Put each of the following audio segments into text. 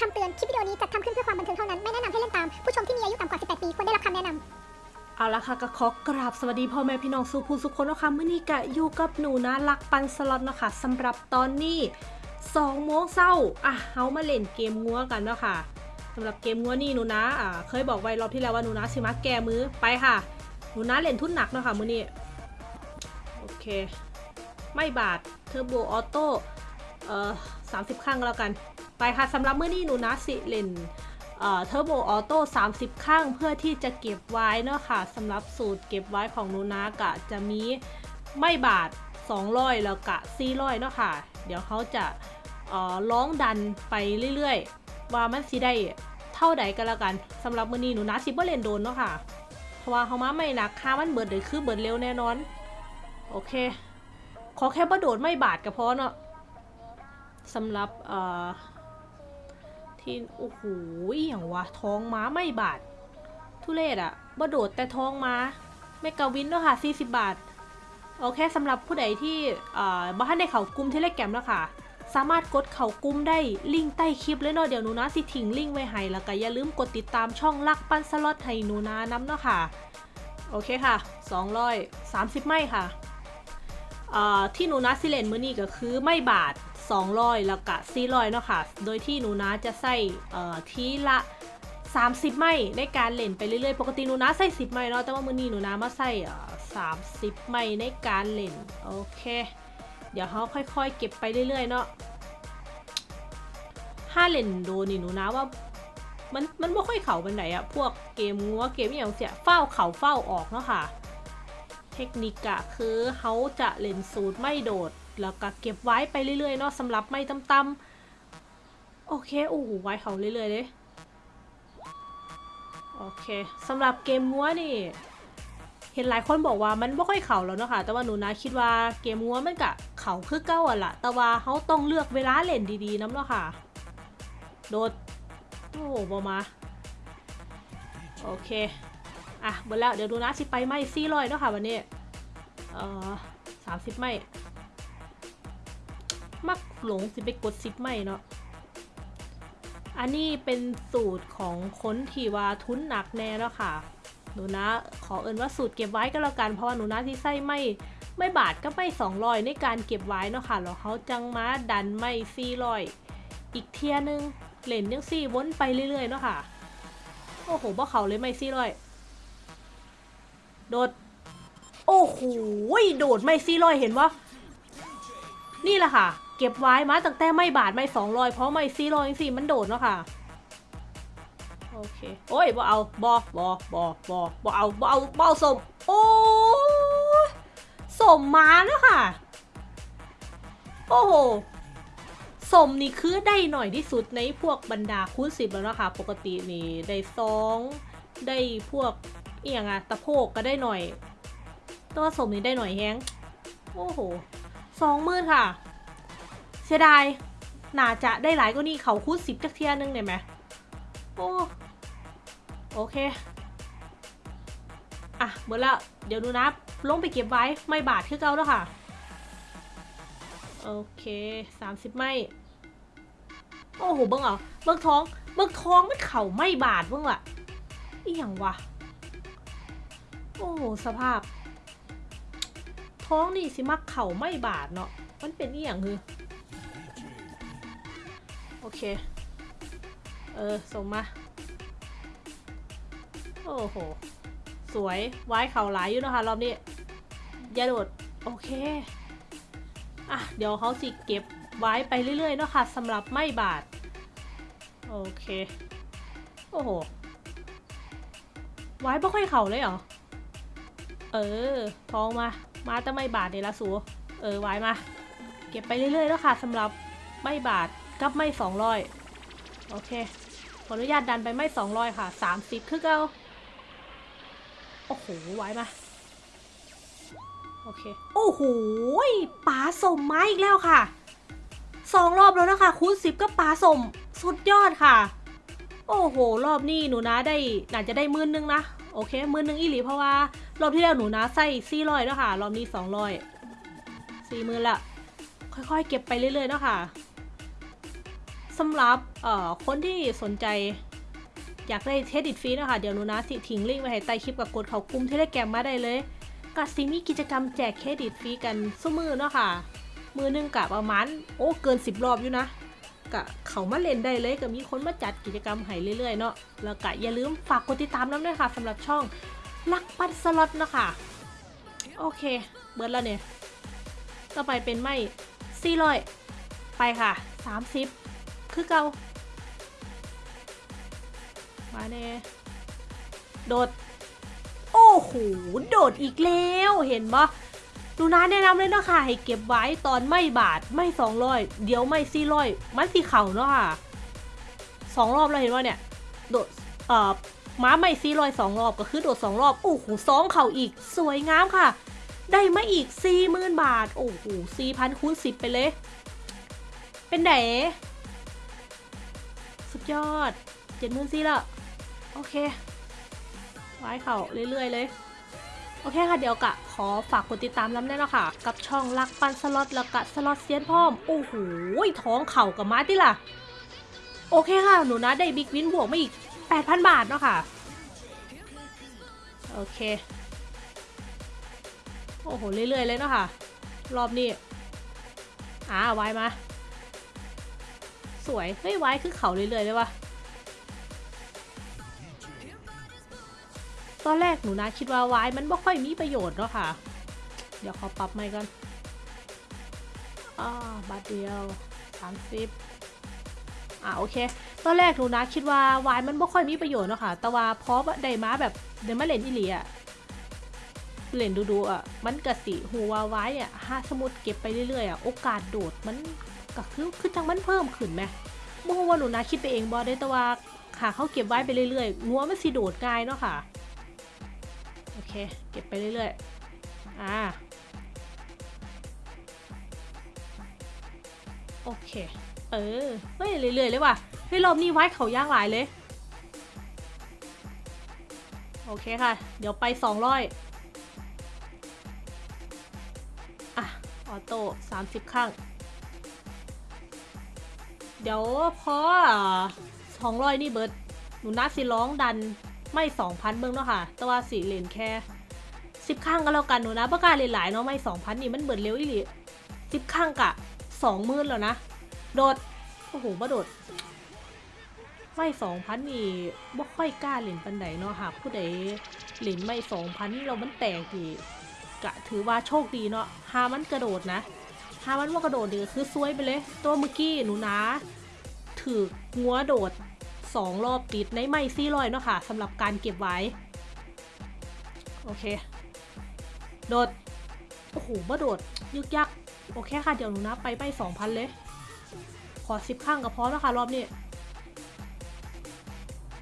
คำเตือน คลิปวิดีโอนี้จัดทำขึ้นเพื่อความบันเทิงเท่านั้น ไม่แนะนำให้เล่นตาม ผู้ชมที่มีอายุต่ำกว่า 18 ปี ควรได้รับคำแนะนำ เอาละค่ะก็ขอกราบสวัสดีพ่อแม่พี่น้องสู่ผู้สุขคนนะคะเมื่อนี้กะอยู่กับหนูนะลักปันสล็อตนะคะสำหรับตอนนี้2โมงเศร้าอะเฮามาเล่นเกมงัวกันเนาะค่ะสำหรับเกมงัวนี่หนูนะอ่าเคยบอกไว้รอบที่แล้วว่าหนูนะสิมาแก้มือไปค่ะ หนูนะเล่นทุนหนักเนาะค่ะมื่อนี้โอเค ไม่บาดเทอร์โบออโต้เอ่อสามสิบครั้งแล้วกัน ไปค่ะสำหรับมื่อนี้หนูนะสิเลนเทอร์โบออโต้30 ข้างเพื่อที่จะเก็บไว้เนาะค่ะสำหรับสูตรเก็บไว้ของหนูนากะจะมีไม่บาท 200 แล้วกะ400เนาะค่ะ เดี๋ยวเขาจะร้องดันไปเรื่อยๆ ว่ามันสิได้เท่าใดกันแล้วกันสำหรับมือนี้หนูนะสิบ่เล่นโดนเนาะค่ะ เพราะว่าเขามาไม่หนักค่ามันเบิดเลยคือเบิดเร็วแน่นอน โอเค ขอแค่บ่โดดไม่บาดก็พอเนาะสำหรับเอ่อ ที่โอ้โหอย่างวะท้องม้าไม่บาททุเรศอะบ่โดดแต่ท้องม้าเมกาวินเนาะค่ะ40 บาท โอเคสำหรับผู้ใดที่บ้านในเขากลุ่มเทเลแกรมเนาะค่ะ สามารถกดเขากลุ่มได้ลิงก์ใต้คลิปเลยเนาะเดี๋ยวหนูนะสิทิ้งลิงก์ไว้ให้แล้วก็อย่าลืมกดติดตามช่องลักปั้นสล็อตให้หนูนะน้ำเนาะค่ะ โอเคค่ะ 230 ไม่ค่ะ ที่หนูนะสิเลนมือนี้ก็คือไม่บาท 200 แล้วก็400เนาะค่ะ โดยที่หนูนะจะใส่ทีละ 30 ไม้ในการเล่นไปเรื่อยๆ ปกติหนูนะใส่ 10 ไม้เนาะ แต่ว่ามือนี้หนูนะมาใส่30 ไม้ในการเล่น โอเค เดี๋ยวเขาค่อยๆ เก็บไปเรื่อยๆ เนาะถ้าเล่นโดนี่หนูนะว่ามันมันไม่ค่อยเข่าบันไหนอะพวกเกมงัวเกมอหย่างเสียเฝ้าเข่าเฝ้าออกเนาะค่ะ เทคนิคอะคือเขาจะเล่นสูตรไม่โดด แล้วก็เก็บไว้ไปเรื่อยๆเนาะสำหรับไม่ต่ำๆโอเคโอ้โหไว้เขาเรื่อยๆเลยโอเคสำหรับเกมงัวนี่ เห็นหลายคนบอกว่ามันไม่ค่อยเข่าแล้วเนาะค่ะแต่ว่าหนูนะคิดว่าเกมงัวมันกะเข่าคือเก้าอะละแต่ว่าเขาต้องเลือกเวลาเล่นดีๆน้ำเนาะค่ะ โดดโอ้โหบอมาโอเค อะหมดแล้วเดี๋ยวดูนะสิไปไม่ซี่ร้อยเนาะค่ะวันนี้ เอ่อสามสิบไม่ มักหลงสิไปกดซิปไม่เนาะ อันนี้เป็นสูตรของคนที่ว่าทุนหนักแน่แล้วค่ะ หนูนะขอเอินว่าสูตรเก็บไว้ก็แล้วกัน เพราะว่าหนูนะที่ใส่ไม่ไม่บาทก็ไม่สองรอยในการเก็บไว้เนาะค่ะแล้วเขาจังมาดันไม่ซี่รอยอีกเทียนึงเหล่นยังซี่วนไปเรื่อยๆเนาะค่ะ โอ้โหบ่เขาเลยไม่ซี่รอยโดด โอ้โหโดดไม่ซี่รอยเห็นวะนี่แหละค่ะ เก็บไว้มาตั้งแต่ไม่บาทไม่สองรอยเพราะไม่ซี่รอยสิมันโดดเนาะค่ะโอเคโอ้ยบ่เอาบอบอบอบอบอเอาบอเอาบอเอาสมโอ้สมมาแล้วค่ะ โอ้โหสมนี่คือได้หน่อยที่สุดในพวกบรรดาคูณสิบแล้วนะคะ ปกตินี่ได้สองได้พวกเอียงอะตะโพกก็ได้หน่อย ตัวสมนี่ได้หน่อยแฮงโอ้โหสองมื่นค่ะ เสียดายน่าจะได้หลายกว่านี้เขาคูณสิบจักเทียนึงเนี่ยไหมโอ้โอเค อะหมดแล้วเดี๋ยวดูนะลงไปเก็บไว้ไม่บาทคือเก่าแล้วค่ะ โอเคสามสิบไม่ โอ้โหเบิ้งเหรอเบิ้งท้อง เบิ้งท้องมันเข่าไม่บาทเบิ้งล่ะอีหยังวะ โอ้โหสภาพ ท้องนี่สิมักเข่าไม่บาทเนาะ มันเป็นอีหยังคือ โอเค เออ ส่งมา โอ้โห สวย ไว้เข่าหลายอยู่นะคะรอบนี้อย่าโดด โอเค อะ เดี๋ยวเขาสิเก็บไว้ไปเรื่อยๆเนาะค่ะสำหรับไม่บาทโอเค โอ้โห ไว้ไม่ค่อยเข่าเลยเหรอ เออทองมา มาแต่ไม่บาทเนี่ยละสูเออไว้มา เก็บไปเรื่อยๆแล้วค่ะสำหรับไม่บาทกับไม่สองร้อยโอเคขออนุญาตดันไปไม่สองร้อยค่ะสามสิบคือเก้าโอ้โหไว้มาโอเคโอ้โหป๋าสมมาอีกแล้วค่ะสองรอบแล้วนะคะคูณสิบก็ป๋าสมสุดยอดค่ะ โอ้โห รอบนี้หนูนะได้น่าจะได้มื่นนึงนะ โอเคมื่นนึงอีหลีเพราะว่า รอบที่แล้วหนูนะใส่สี่ร้อยแล้วค่ะ รอบนี้สองร้อยสี่หมื่นละ ค่อยๆ เก็บไปเรื่อยๆเนาะค่ะสำหรับเอ่อคนที่สนใจอยากได้เครดิตฟรีนะคะ เดี๋ยวหนูนะสิทิ้งลิงก์ไว้ให้ใต้คลิปกับกดเขากลุ่มเทเลแกรมมาได้เลยก็สิมีกิจกรรมแจกเครดิตฟรีกันสู้มือเนาะค่ะ มือหนึงกะประมาณโอ้เกิน 10 รอบอยู่นะกะเขามาเล่นได้เลยก็มีคนมาจัดกิจกรรมให้เรื่อยๆเนาะแล้วก็อย่าลืมฝากกดติดตามน้ำด้วยค่ะสำหรับช่อง ลักปันสล็อตเนาะค่ะ โอเค เบิร์ดแล้วเนี่ย ต่อไปเป็นไม่สี่ร้อยไปค่ะสามสิบคือเกามาเน่โดด โอ้โห โดดอีกแล้ว เห็นปะดูนะแนะนำเลยเนาะค่ะ ให้เก็บไว้ตอนไม่บาทไม่สองร้อยเดี๋ยวไม่สี่ร้อยมันสีเข่าเนาะค่ะสองรอบแล้วเห็นว่าเนี่ย โดด เอ่อ ม้าไม่สี่ร้อยสองรอบก็คือโดดสองรอบ โอ้โหสองเข่าอีก สวยงามค่ะ ได้มาอีก40,000บาท โอ้โห4,000คูณ10ไปเลย เป็นไหนสุดยอด70,000ซีละ โอเคไว้เข่าเรื่อยๆเลยโอเคค่ะเดี๋ยวกะขอฝากกดติดตามน้ำได้แล้วค่ะ กับช่องลักปันสล็อตแล้วกะสล็อตเซียนพร้อม โอ้โหท้องเข่ากับมาที่ล่ะ โอเคค่ะ หนูนะได้บิ๊กวินบวกมาอีก 8,000 บาทเนาะค่ะ โอเค โอ้โห เรื่อย ๆ เลยเนาะค่ะ รอบนี้อ่าไว้มา สวย เฮ้ยไว้คือเขาเรื่อย ๆ เลยวะตอนแรกหนูนะคิดว่าไว้มันไม่ค่อยมีประโยชน์เนาะค่ะ เดี๋ยวขอปรับใหม่ก่อนอ่าบาทเดียวสามสิบ อ่าโอเค ตอนแรกหนูนะคิดว่าวายมันไม่ค่อยมีประโยชน์เนาะค่ะ แต่ว่าพอได้มาแบบเดมาเล่นอีหลีอะเล่นดูๆอะ มันกะสิหูวาไว้เนี่ยถ้าสมมติเก็บไปเรื่อยๆอะ โอกาสโดดมันก็คือคือจังมันเพิ่มขึ้นไหมบ่ฮู้ว่าหนูนะคิดไปเองบ่ได้แต่ว่าค่ะเขาเก็บไว้ไปเรื่อยๆงัวมันสิโดดง่ายเนาะค่ะ โอเค เก็บไปเรื่อยๆ อ่า โอเค เออ เฮ้ย เรื่อยๆเลยว่ะ เฮ้ยรอบนี้ไว้เขาย่างหลายเลย โอเคค่ะ เดี๋ยวไปสองร้อยอะ ออโต้สามสิบข้าง เดี๋ยวพอสองร้อยนี่เบิร์ดหนูนัดสิร้องดันไม่สองพันเบิ้งเนาะค่ะ แต่ว่าสี่เลนแค่สิบข้างก็แล้วกันหนูนะประกาศเลนหลายเนาะไม่สองพันนี่มันเบิดเร็วอีหลีสิบข้างกะสองหมื่นแล้วนะ โดด โอ้โหบ่โดด ไม่สองพันนี่บ่ค่อยกล้าเล่นปันใดเนาะค่ะผู้ใดเล่นไม่สองพันเรามันแตกดีกะถือว่าโชคดีเนาะหามันกระโดดนะหามันว่ากระโดดดีคือซวยไปเลย ตัวเมื่อกี้หนูนะถืองัวโดดสองรอบติดในไม่ซี่ลอยเนาะค่ะสำหรับการเก็บไว้ โอเค โดด โอ้โหมาโดด ยึกยัก โอเคค่ะ เดี๋ยวหนูนะไปไปสองพันเลย ขอสิบข้างก็พอแล้วค่ะรอบนี้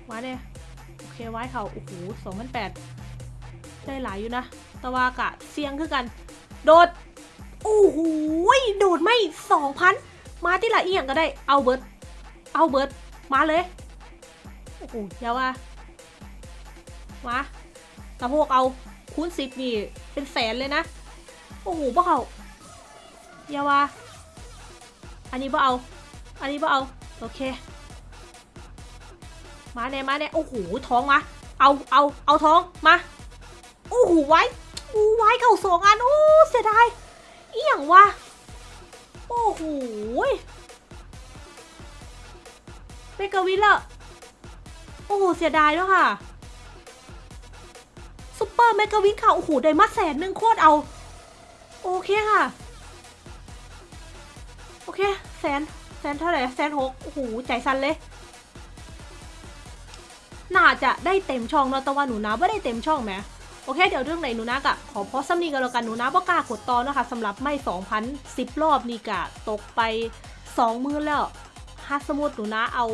มาเนี่ยโอเคไว้เขาโอ้โหสองพันแปดได้หลายอยู่นะ ตะวากะเสียงคือกัน โดดโอ้โหโดดไม่สองพันมาที่ละเอียงก็ได้เอาเบิร์ดเอาเบิร์ดมาเลยโอ้โหยาว่ามาตะพวกเอาคูณสิบนี่เป็นแสนเลยนะ โอ้โหบ่เอายาว่าอันนี้บ่เอา อันนี้บ่เอา โอเค มาแน่มาแน่โอ้โหท้องมา เอาเอาเอาท้องมาโอ้โหไว้โอ้ไว้เข่าสองอันโอ้เสียดายเอีหยังวะโอ้โห mega win ละโอ้โหเสียดายแล้วค่ะ super mega win ค่ะโอ้โหได้มาแสนหนึ่งโคตรเอา โอเคค่ะ โอเค แสน แสนเท่าไหร่แสนหกโอ้โหใจสั่นเลย น่าจะได้เต็มช่องนาะแต่ว่าหนูนะไม่ได้เต็มช่องแหมโอเคเดี๋ยวเรื่องไหนหนูนะกะขอพอซ้ำนี้กันแล้วกันหนูนะบ่กล้ากดตอนนะคะสำหรับไม่2,010รอบนี่กะตกไป2มื้อแล้วถ้าสมมติหนูนะเอา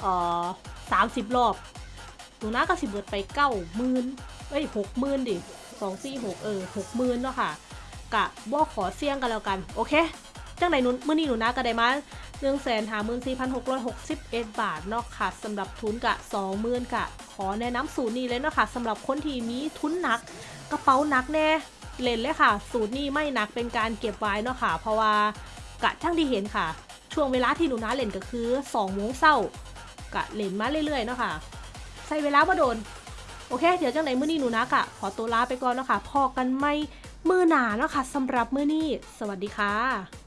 เอ่อ30รอบหนูนะก็สิบเบิดไป9มื่นเอ้ย6มื่นดิ2 4 6เออ6มื่นเนาะค่ะกะบ่ขอเสี่ยงกันแล้วกัน โอเค จังไหนหนูมื้อนี้หนูนะก็ได้มา1 5 4 6 6 1บาทเนาะค่ะสำหรับทุนกะ20,000กะ ขอแนะนำสูตรนี้เลยเนาะค่ะสำหรับคนที่มีทุนหนัก กระเป๋าหนักแน่เล่นเลยค่ะ สูตรนี้ไม่หนักเป็นการเก็บไว้เนาะค่ะ เพราะว่ากะช่างที่เห็นค่ะ ช่วงเวลาที่หนูนาเล่นก็คือ2โมงเช้ากะเล่นมาเรื่อยๆเนาะค่ะใช้เวลามาโดนโอเค เดี๋ยวจังไหนมื้อนี้หนูนากะขอตัวลาไปก่อนเนาะค่ะพอกันไม่มือหนาเนาะค่ะสำหรับมื้อนี้ สวัสดีค่ะ